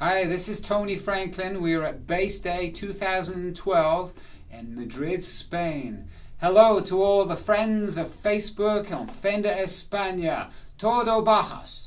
Hi, this is Tony Franklin. We are at Bass Day 2012 in Madrid, Spain. Hello to all the friends of Facebook on Fender España. Todo bajas.